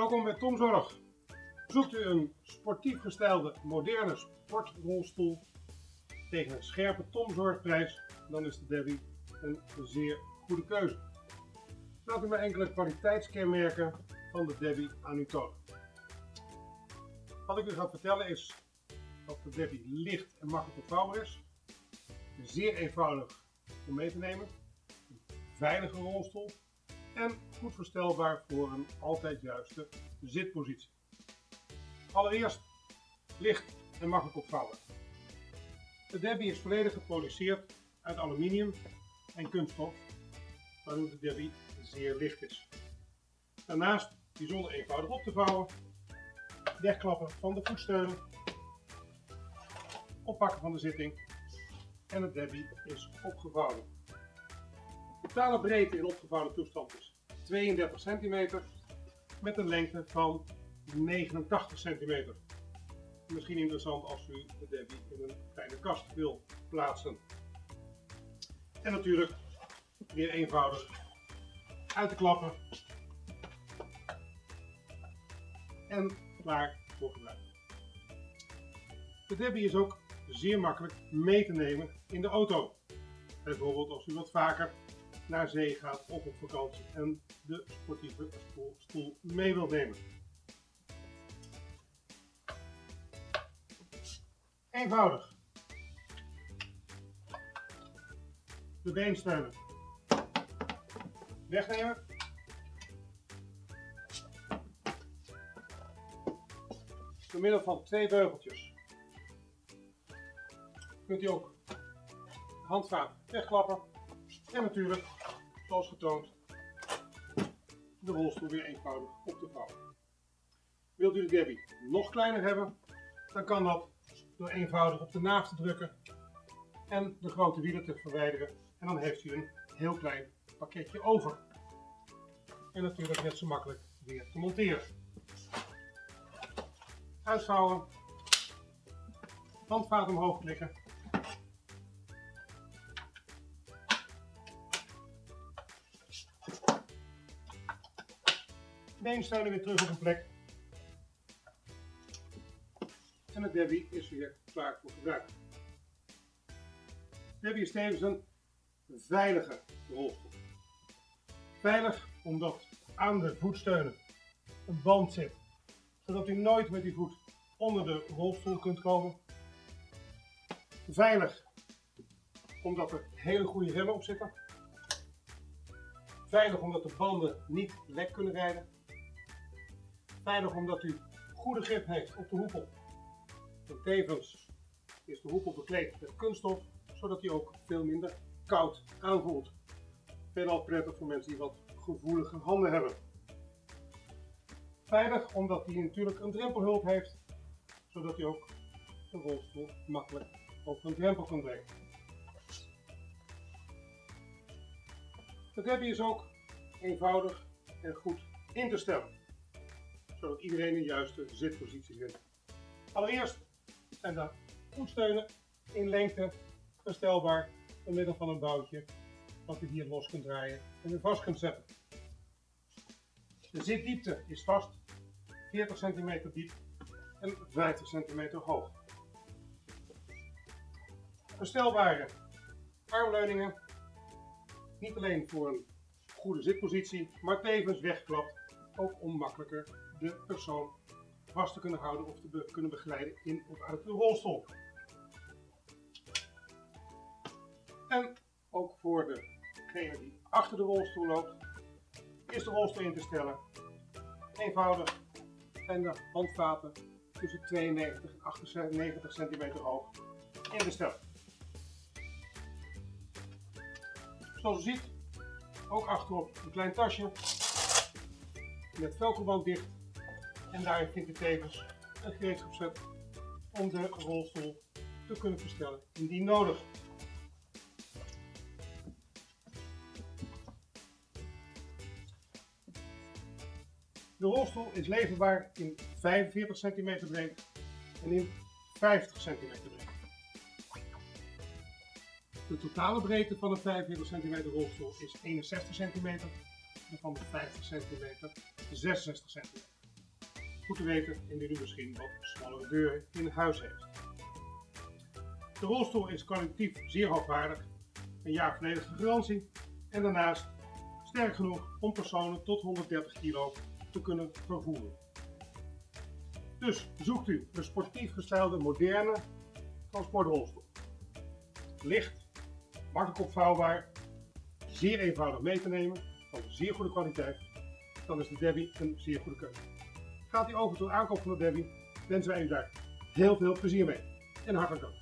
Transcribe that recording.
Welkom bij Tom Zorg. Zoekt u een sportief gestelde moderne sportrolstoel tegen een scherpe Tom Zorgprijs, dan is de Debbie een zeer goede keuze. Laat u maar enkele kwaliteitskenmerken van de Debbie aan u tonen. Wat ik u ga vertellen is dat de Debbie licht en makkelijk opvouwbaar is, zeer eenvoudig om mee te nemen, een veilige rolstoel en goed verstelbaar voor een altijd juiste zitpositie. Allereerst licht en makkelijk opvouwen. De Debbie is volledig geproduceerd uit aluminium en kunststof, waardoor de Debbie zeer licht is. Daarnaast bijzonder eenvoudig op te vouwen, wegklappen van de voetsteunen, oppakken van de zitting en de Debbie is opgevouwen. Totale breedte in opgevouwen toestand is 32 cm met een lengte van 89 cm. Misschien interessant als u de Debbie in een kleine kast wil plaatsen. En natuurlijk weer eenvoudig uit te klappen en klaar voor gebruik. De Debbie is ook zeer makkelijk mee te nemen in de auto. Bijvoorbeeld als u wat vaker naar zee gaat of op vakantie en de sportieve stoel mee wilt nemen. Eenvoudig. De beensteunen wegnemen. Door middel van twee beugeltjes kunt u ook de handvaat wegklappen en natuurlijk, zoals getoond, de rolstoel weer eenvoudig op te vouwen. Wilt u de Debbie nog kleiner hebben, dan kan dat door eenvoudig op de naaf te drukken en de grote wielen te verwijderen. En dan heeft u een heel klein pakketje over. En natuurlijk net zo makkelijk weer te monteren. Uitvouwen, handvaat omhoog klikken beensteunen weer terug op een plek. En de Debbie is weer klaar voor gebruik. Debbie is tevens een veilige rolstoel. Veilig omdat aan de voetsteunen een band zit, zodat u nooit met die voet onder de rolstoel kunt komen. Veilig omdat er hele goede remmen op zitten. Veilig omdat de banden niet lek kunnen rijden. Veilig omdat u goede grip heeft op de hoepel. En tevens is de hoepel bekleed met kunststof, zodat hij ook veel minder koud aanvoelt. Veelal prettig voor mensen die wat gevoelige handen hebben. Veilig omdat hij natuurlijk een drempelhulp heeft, zodat hij ook de rolstoel makkelijk over een drempel kan brengen. Het Debbie is ook eenvoudig en goed in te stellen zodat iedereen een juiste zitpositie vindt. Allereerst zijn de voetsteunen in lengte verstelbaar door middel van een boutje wat u hier los kunt draaien en weer vast kunt zetten. De zitdiepte is vast 40 cm diep en 50 cm hoog. Verstelbare armleuningen, niet alleen voor een goede zitpositie, maar tevens wegklapt, ook om makkelijker de persoon vast te kunnen houden of te kunnen begeleiden in of uit de rolstoel. En ook voor degene die achter de rolstoel loopt, is de rolstoel in te stellen. Eenvoudig en de handvaten tussen 92 en 98 cm hoog in te stellen. Zoals u ziet, ook achterop een klein tasje met velcroband dicht en daarin vindt u tevens een gereedschapset om de rolstoel te kunnen verstellen indien nodig. De rolstoel is leverbaar in 45 cm breed en in 50 cm breed. De totale breedte van een 45 cm rolstoel is 61 cm en van de 50 cm 66 cm. Goed te weten indien u misschien wat smallere deuren in huis heeft. De rolstoel is kwalitatief zeer hoogwaardig, een jaar volledige garantie en daarnaast sterk genoeg om personen tot 130 kilo te kunnen vervoeren. Dus zoekt u een sportief gestelde moderne transportrolstoel. Licht, makkelijk opvouwbaar, zeer eenvoudig mee te nemen, van zeer goede kwaliteit, dan is de Debbie een zeer goede keuze. Gaat u over tot aankoop van de Debbie, wensen wij u daar heel veel plezier mee en hartelijk dank.